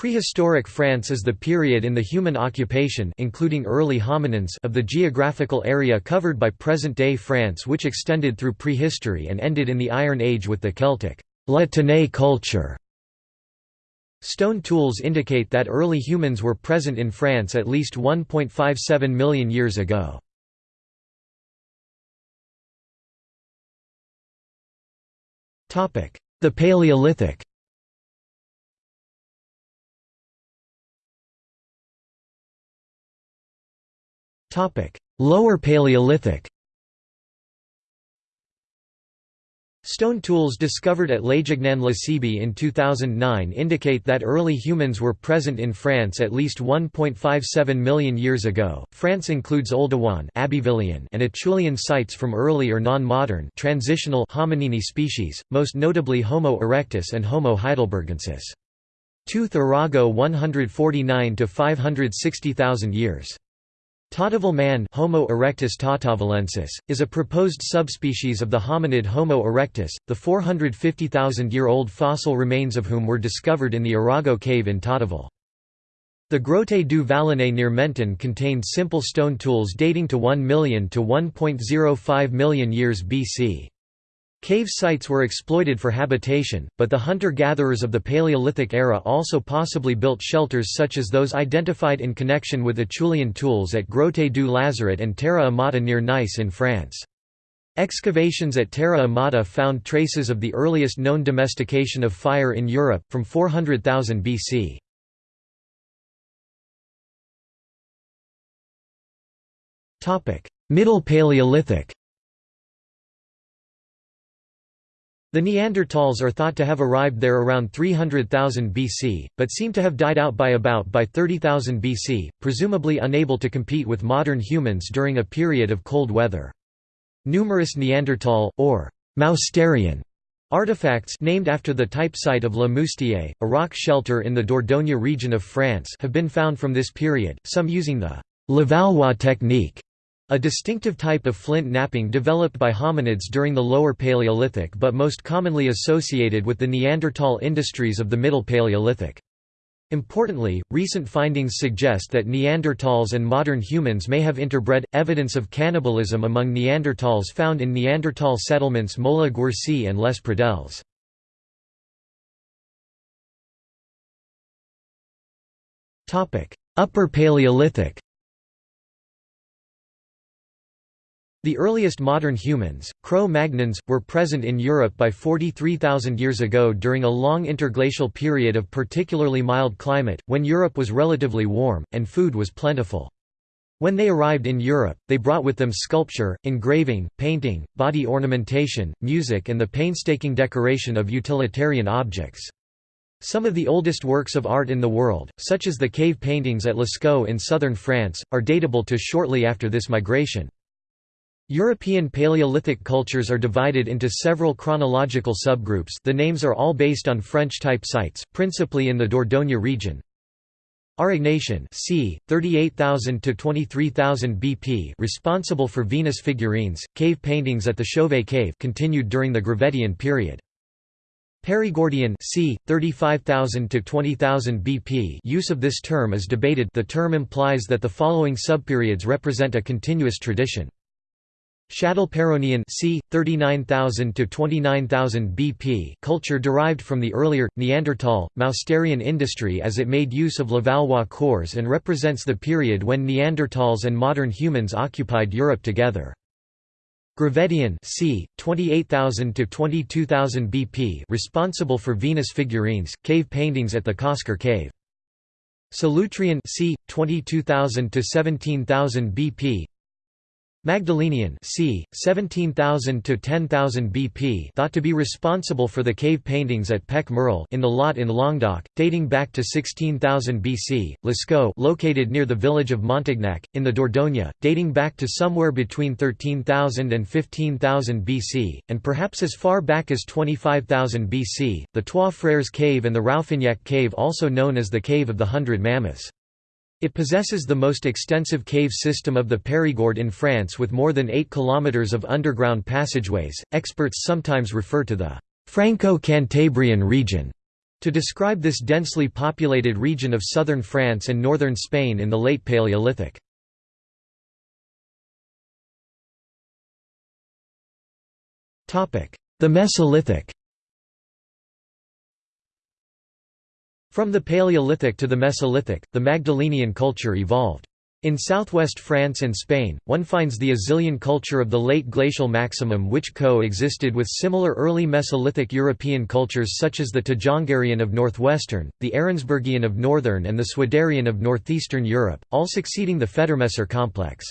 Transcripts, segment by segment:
Prehistoric France is the period in the human occupation including early hominins of the geographical area covered by present-day France which extended through prehistory and ended in the Iron Age with the Celtic La Tène culture. Stone tools indicate that early humans were present in France at least 1.57 million years ago. The Paleolithic Lower Paleolithic Stone tools discovered at Léjegnan-la-Cébie in 2009 indicate that early humans were present in France at least 1.57 million years ago. France includes Oldowan, and Acheulean sites from early or non-modern transitional hominini species, most notably Homo erectus and Homo heidelbergensis. Tooth Arago 149 to 560,000 years. Tautavel man Homo erectus tautavelensis, is a proposed subspecies of the hominid Homo erectus, the 450,000-year-old fossil remains of whom were discovered in the Arago cave in Tautavel. The Grotte du Vallonnet near Menton contained simple stone tools dating to 1 million to 1.05 million years BC. Cave sites were exploited for habitation, but the hunter-gatherers of the Paleolithic era also possibly built shelters such as those identified in connection with Acheulean tools at Grotte du Lazaret and Terra Amata near Nice in France. Excavations at Terra Amata found traces of the earliest known domestication of fire in Europe, from 400,000 BC. Middle Paleolithic The Neanderthals are thought to have arrived there around 300,000 BC, but seem to have died out by about by 30,000 BC, presumably unable to compete with modern humans during a period of cold weather. Numerous Neanderthal, or Mousterian, Artifacts named after the type site of Le Moustier, a rock shelter in the Dordogne region of France have been found from this period, some using the Levallois technique a distinctive type of flint knapping developed by hominids during the Lower Paleolithic but most commonly associated with the Neanderthal industries of the Middle Paleolithic. Importantly, recent findings suggest that Neanderthals and modern humans may have interbred. Evidence of cannibalism among Neanderthals found in Neanderthal settlements Moula-Guercy and Les Pradelles. Upper Paleolithic The earliest modern humans, Cro-Magnons, were present in Europe by 43,000 years ago during a long interglacial period of particularly mild climate, when Europe was relatively warm, and food was plentiful. When they arrived in Europe, they brought with them sculpture, engraving, painting, body ornamentation, music and the painstaking decoration of utilitarian objects. Some of the oldest works of art in the world, such as the cave paintings at Lascaux in southern France, are datable to shortly after this migration. European Paleolithic cultures are divided into several chronological subgroups the names are all based on French-type sites, principally in the Dordogne region. Aurignacian c. 38,000 to 23,000 BP responsible for Venus figurines, cave paintings at the Chauvet cave continued during the Gravettian period. Perigordian c. 35,000 to 20,000 BP use of this term is debated the term implies that the following subperiods represent a continuous tradition. Châtelperronian c. 39,000 to 29,000 BP culture derived from the earlier, Neanderthal, Mousterian industry as it made use of Levallois cores and represents the period when Neanderthals and modern humans occupied Europe together. Gravettian c. 28,000 to 22,000 BP responsible for Venus figurines, cave paintings at the Cosquer cave. Solutrean c. 22,000 to 17,000 BP Magdalenian c. 17,000 to 10,000 BP thought to be responsible for the cave paintings at Pech Merle in the Lot in Languedoc, dating back to 16,000 BC, Lascaux located near the village of Montignac, in the Dordogne, dating back to somewhere between 13,000 and 15,000 BC, and perhaps as far back as 25,000 BC, the Trois Frères Cave and the Rouffignac Cave also known as the Cave of the Hundred Mammoths. It possesses the most extensive cave system of the Périgord in France with more than 8 kilometers of underground passageways. Experts sometimes refer to the Franco-Cantabrian region To describe this densely populated region of southern France and northern Spain in the late Paleolithic. The Mesolithic From the Paleolithic to the Mesolithic, the Magdalenian culture evolved. In southwest France and Spain, one finds the Azilian culture of the late glacial maximum which co-existed with similar early Mesolithic European cultures such as the Tjongerian of northwestern, the Ahrensburgian of northern and the Swiderian of northeastern Europe, all succeeding the Federmesser complex.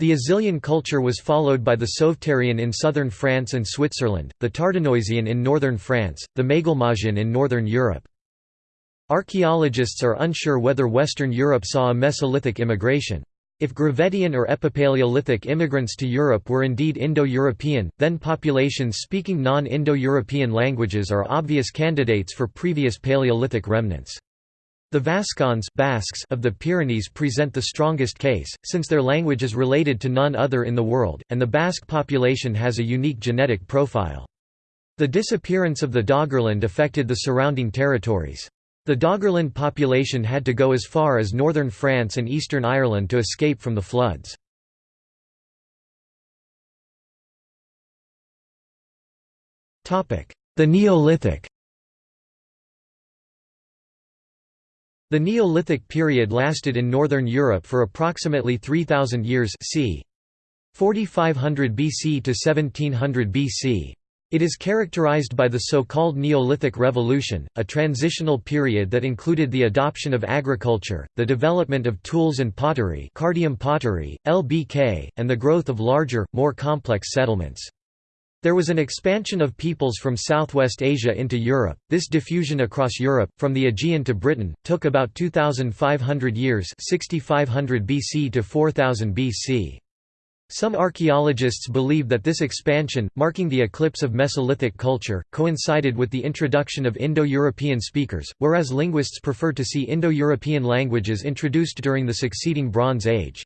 The Azilian culture was followed by the Sauveterrian in southern France and Switzerland, the Tardenoisian in northern France, the Maglemosian in northern Europe. Archaeologists are unsure whether Western Europe saw a Mesolithic immigration. If Gravettian or Epipaleolithic immigrants to Europe were indeed Indo-European, then populations speaking non-Indo-European languages are obvious candidates for previous Paleolithic remnants. The Vascons Basques of the Pyrenees present the strongest case, since their language is related to none other in the world, and the Basque population has a unique genetic profile. The disappearance of the Doggerland affected the surrounding territories. The Doggerland population had to go as far as northern France and eastern Ireland to escape from the floods. The Neolithic The Neolithic period lasted in northern Europe for approximately 3000 years c. 4500 BC to 1700 BC. It is characterized by the so-called Neolithic Revolution, a transitional period that included the adoption of agriculture, the development of tools and pottery, Cardium pottery, LBK, and the growth of larger, more complex settlements. There was an expansion of peoples from Southwest Asia into Europe. This diffusion across Europe, from the Aegean to Britain, took about 2,500 years 6500 BC to 4000 BC. Some archaeologists believe that this expansion, marking the eclipse of Mesolithic culture, coincided with the introduction of Indo-European speakers, whereas linguists prefer to see Indo-European languages introduced during the succeeding Bronze Age.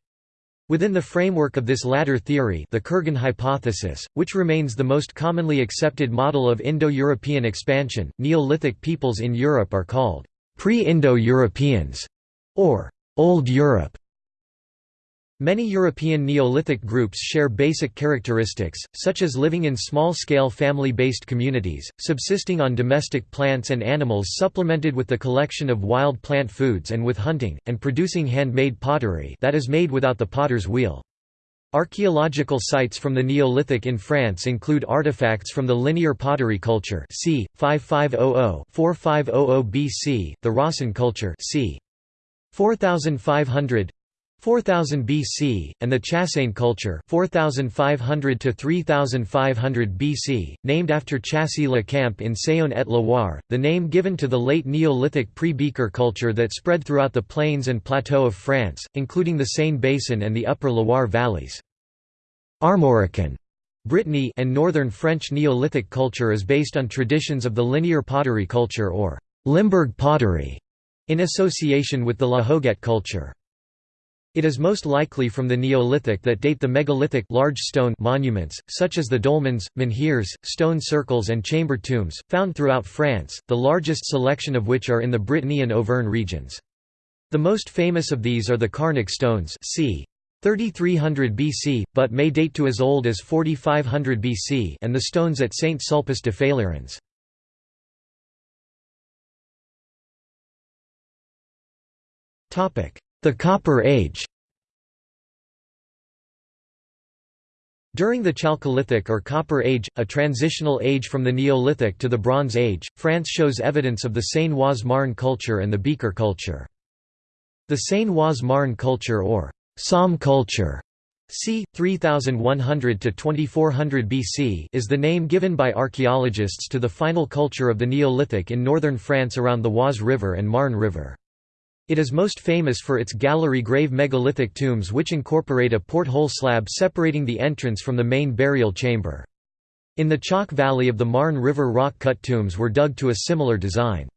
Within the framework of this latter theory the Kurgan hypothesis, which remains the most commonly accepted model of Indo-European expansion, Neolithic peoples in Europe are called pre-Indo-Europeans, or Old Europe. Many European Neolithic groups share basic characteristics, such as living in small-scale family-based communities, subsisting on domestic plants and animals supplemented with the collection of wild plant foods and with hunting, and producing handmade pottery that is made without the potter's wheel. Archaeological sites from the Neolithic in France include artifacts from the linear pottery culture c. 5500-4500 BC, the Rössen culture c. 4500 4000 BC, and the Chassagne culture 4500 to 3500 BC, named after Chassey-le-Camp in Saône-et-Loire, the name given to the late Neolithic pre-Beaker culture that spread throughout the plains and plateau of France, including the Seine basin and the upper Loire valleys. Armorican Brittany and northern French Neolithic culture is based on traditions of the linear pottery culture or Limburg pottery, in association with the La Hoguette culture. It is most likely from the Neolithic that date the megalithic large stone monuments, such as the dolmens, menhirs, stone circles and chamber tombs, found throughout France, the largest selection of which are in the Brittany and Auvergne regions. The most famous of these are the Carnac stones c. 3300 BC, but may date to as old as 4500 BC and the stones at Saint Sulpice de Faleyrens. The Copper Age During the Chalcolithic or Copper Age, a transitional age from the Neolithic to the Bronze Age, France shows evidence of the Seine-Oise-Marne culture and the Beaker culture. The Seine-Oise-Marne culture or Somme culture c. 3100–2400 BC is the name given by archaeologists to the final culture of the Neolithic in northern France around the Oise River and Marne River. It is most famous for its gallery grave megalithic tombs which incorporate a porthole slab separating the entrance from the main burial chamber. In the chalk valley of the Marne River rock-cut tombs were dug to a similar design.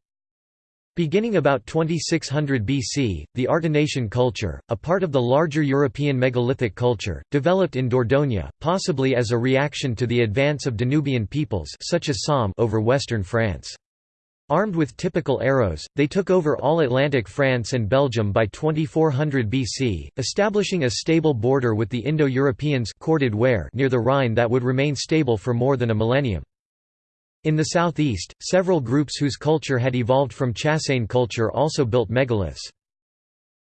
Beginning about 2600 BC, the Artenacian culture, a part of the larger European megalithic culture, developed in Dordogne, possibly as a reaction to the advance of Danubian peoples such as Somme over western France. Armed with typical arrows, they took over all Atlantic France and Belgium by 2400 BC, establishing a stable border with the Indo-Europeans near the Rhine that would remain stable for more than a millennium. In the southeast, several groups whose culture had evolved from Chassagne culture also built megaliths.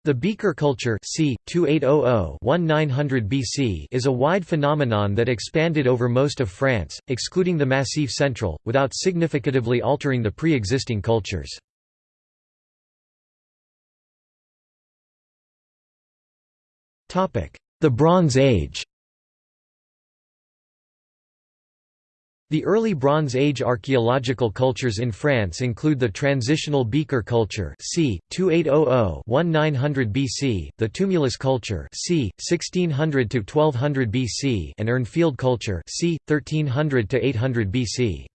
The Beaker culture c. 2800–1900 BC is a wide phenomenon that expanded over most of France, excluding the Massif Central, without significatively altering the pre-existing cultures. The Bronze Age The early Bronze Age archaeological cultures in France include the transitional Beaker culture c. 2800–1900 BC, the Tumulus culture c. 1600–1200 BC and Urnfield culture c. 1300–800 BC.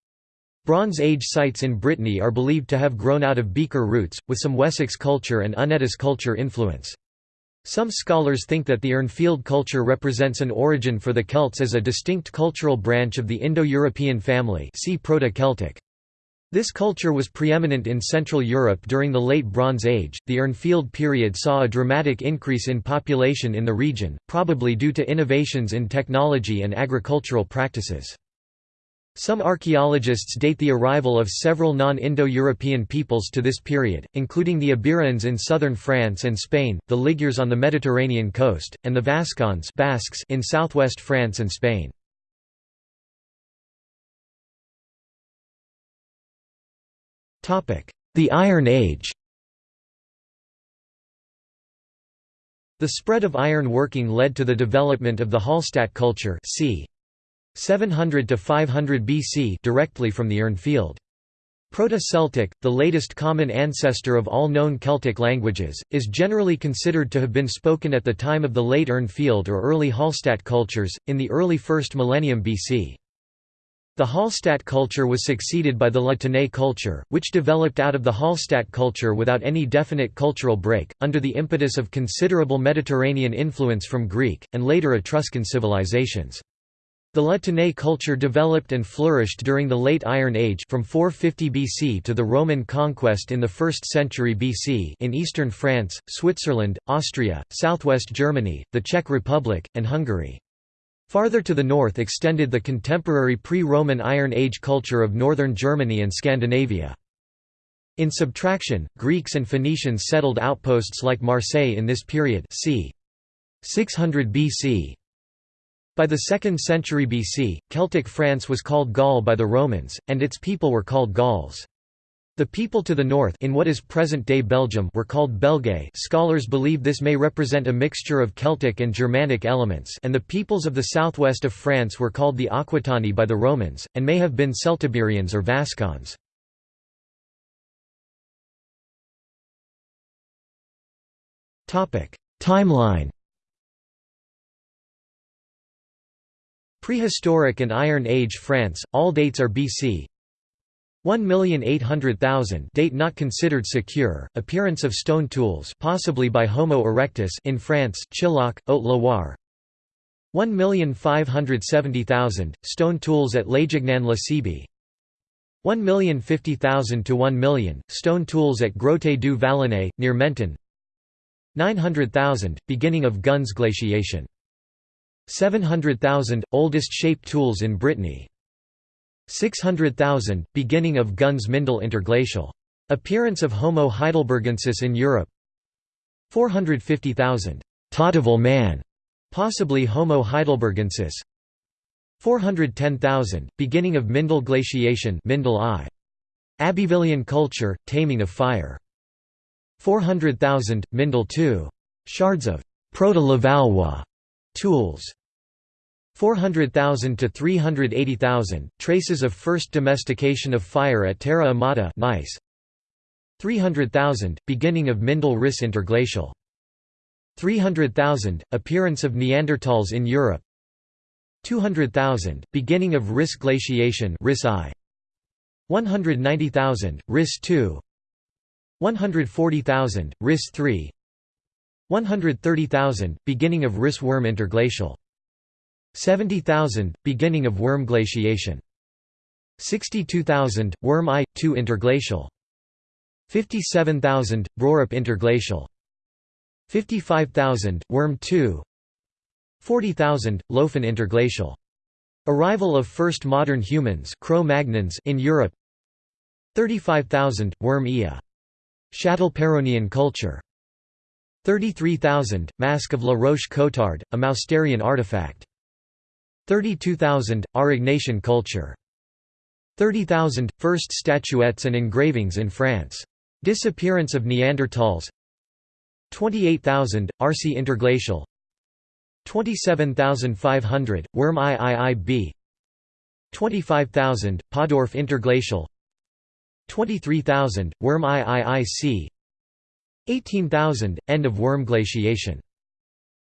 Bronze Age sites in Brittany are believed to have grown out of Beaker roots, with some Wessex culture and Unetice culture influence. Some scholars think that the Urnfield culture represents an origin for the Celts as a distinct cultural branch of the Indo-European family see Proto-Celtic. This culture was preeminent in Central Europe during the Late Bronze Age. The Urnfield period saw a dramatic increase in population in the region, probably due to innovations in technology and agricultural practices. Some archaeologists date the arrival of several non-Indo-European peoples to this period, including the Iberians in southern France and Spain, the Ligures on the Mediterranean coast, and the Vascons Basques in southwest France and Spain. The Iron Age The spread of iron working led to the development of the Hallstatt culture c. 700 to 500 BC directly from the Urn field. Proto-Celtic, the latest common ancestor of all known Celtic languages, is generally considered to have been spoken at the time of the late Urn Field or early Hallstatt cultures, in the early 1st millennium BC. The Hallstatt culture was succeeded by the La Tène culture, which developed out of the Hallstatt culture without any definite cultural break, under the impetus of considerable Mediterranean influence from Greek, and later Etruscan civilizations. The La Tène culture developed and flourished during the Late Iron Age from 450 BC to the Roman conquest in the 1st century BC in eastern France, Switzerland, Austria, southwest Germany, the Czech Republic, and Hungary. Farther to the north extended the contemporary pre-Roman Iron Age culture of northern Germany and Scandinavia. In subtraction, Greeks and Phoenicians settled outposts like Marseille in this period c. 600 BC. By the 2nd century BC, Celtic France was called Gaul by the Romans, and its people were called Gauls. The people to the north in what is present-day Belgium were called Belgae scholars believe this may represent a mixture of Celtic and Germanic elements and the peoples of the southwest of France were called the Aquitani by the Romans, and may have been Celtiberians or Vascons. Timeline Prehistoric and Iron Age France, all dates are BC. 1,800,000 date not considered secure, appearance of stone tools possibly by Homo erectus in France Chilhac, Haute-Loire. 1,570,000, stone tools at Léjignan-la-Cébie 1,050,000 to 1 million, stone tools at Grotte du Vallonnet, near Menton 900,000, beginning of Gunz glaciation 700,000 – oldest shape tools in Brittany. 600,000 – beginning of Gunz Mindel interglacial. Appearance of Homo heidelbergensis in Europe 450,000 – Tautavel man, possibly Homo heidelbergensis 410,000 – beginning of Mindel glaciation Mindel I. Abbevillean culture, taming of fire 400,000 – Mindel II. Shards of Proto-Levallois tools. 400,000 to 380,000 traces of first domestication of fire at Terra Amata nice. 300,000 beginning of Mindel Riss interglacial. 300,000 appearance of Neanderthals in Europe. 200,000 beginning of Riss glaciation Riss I. 190,000 Riss II 140,000 Riss III 130,000 beginning of Riss Würm interglacial. 70,000 – beginning of Würm glaciation. 62,000 – Würm I, II interglacial. 57,000 Brorup Interglacial. 55,000 Würm II 40,000 Laufen Interglacial. Arrival of first modern humans Cro-Magnons in Europe. 35,000 Würm Ia Châtelperronian culture 33,000 Mask of La Roche-Cotard a Mousterian artifact. 32,000 Aurignacian culture. 30,000 First statuettes and engravings in France. Disappearance of Neanderthals. 28,000 Arcy interglacial. 27,500 Würm IIIB 25,000 Paudorf interglacial. 23,000 Würm IIIC 18,000 End of Würm glaciation.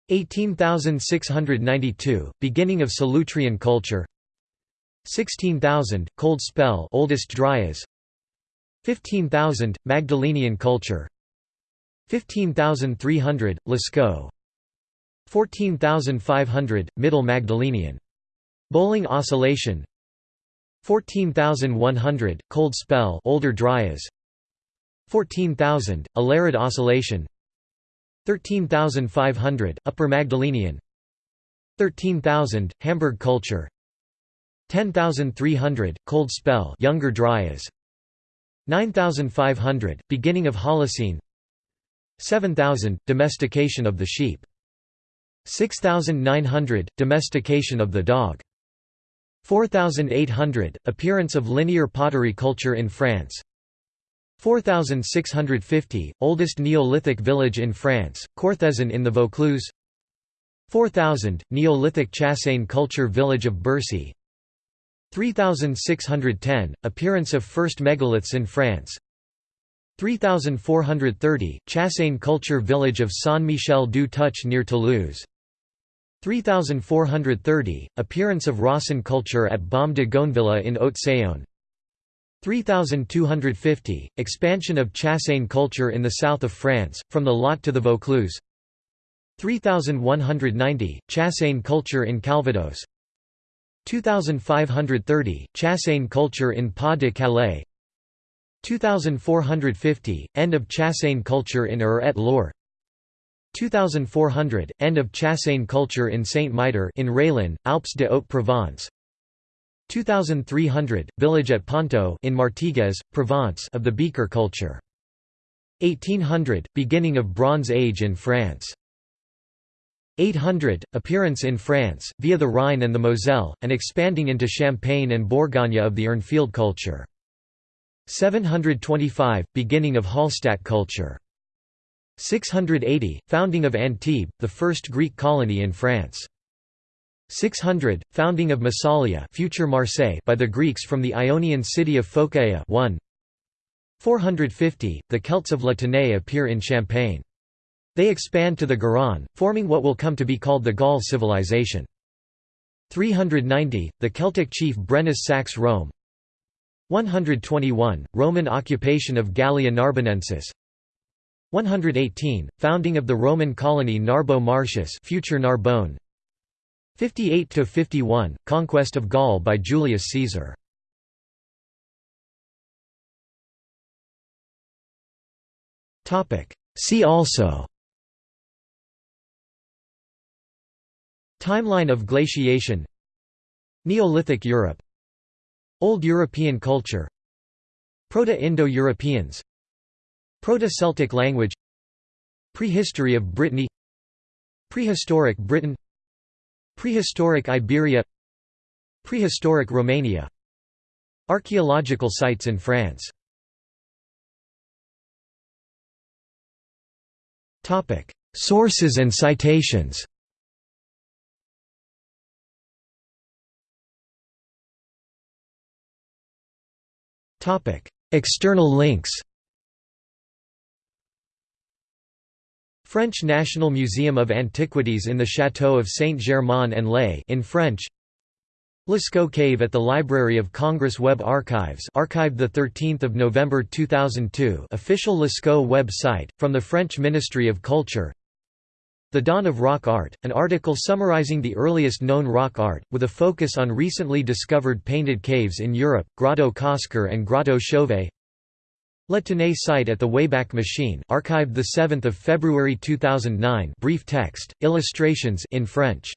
18,692 Beginning of Solutrean culture. 16,000 Cold spell oldest Dryas. 15,000 Magdalenian culture. 15,300 Lascaux 14,500 Middle Magdalenian. Bølling oscillation. 14,100 Cold spell older Dryas 14,000 Allerød oscillation. 13,500 Upper Magdalenian. 13,000 Hamburg culture. 10,300 Cold spell Younger Dryas. 9,500 Beginning of Holocene. 7,000 Domestication of the sheep. 6,900 Domestication of the dog. 4,800 Appearance of linear pottery culture in France 4,650 Oldest Neolithic village in France, Courthézon in the Vaucluse. 4,000 Neolithic Chassagne culture village of Bercy. 3,610 Appearance of first megaliths in France. 3430 Chassagne culture village of Saint-Michel du Touch near Toulouse. 3430 Appearance of Rössen culture at Baume de Gonvillars in Haute-Saône 3250 Expansion of Chassagne culture in the south of France, from the Lot to the Vaucluse. 3190 Chassagne culture in Calvados. 2530 Chassagne culture in Pas de Calais. 2450 End of Chassagne culture in Eure et Loir 2400 End of Chassagne culture in Saint-Mitre in Railin, Alpes de Haute-Provence 2300 Village at Ponto in Martigues, Provence of the beaker culture. 1800 Beginning of Bronze Age in France. 800 Appearance in France, via the Rhine and the Moselle, and expanding into Champagne and Bourgogne of the Urnfield culture. 725 Beginning of Hallstatt culture. 680 Founding of Antibes, the first Greek colony in France 600 Founding of Massalia future Marseille by the Greeks from the Ionian city of Phocaea 1 450 The Celts of La Tène appear in Champagne. They expand to the Garonne, forming what will come to be called the Gaul civilization. 390, the Celtic chief Brennus sacks Rome. 121, Roman occupation of Gallia Narbonensis. 118, founding of the Roman colony Narbo Martius future Narbonne 58–51, conquest of Gaul by Julius Caesar. See also. Timeline of glaciation. Neolithic Europe. Old European culture. Proto-Indo-Europeans. Proto-Celtic language. Prehistory of Brittany. Prehistoric Britain Prehistoric Iberia Prehistoric Romania Archaeological sites in France Sources and citations External links French National Museum of Antiquities in the Château of Saint-Germain-en-Laye in French. Lascaux Cave at the Library of Congress Web Archives archived 13 November 2002 official Lascaux web site, from the French Ministry of Culture. The Dawn of Rock Art, an article summarizing the earliest known rock art, with a focus on recently discovered painted caves in Europe, Grotto Cosquer and Grotto Chauvet Le Tenay site at the Wayback Machine archived 7 February 2009 brief text, illustrations in French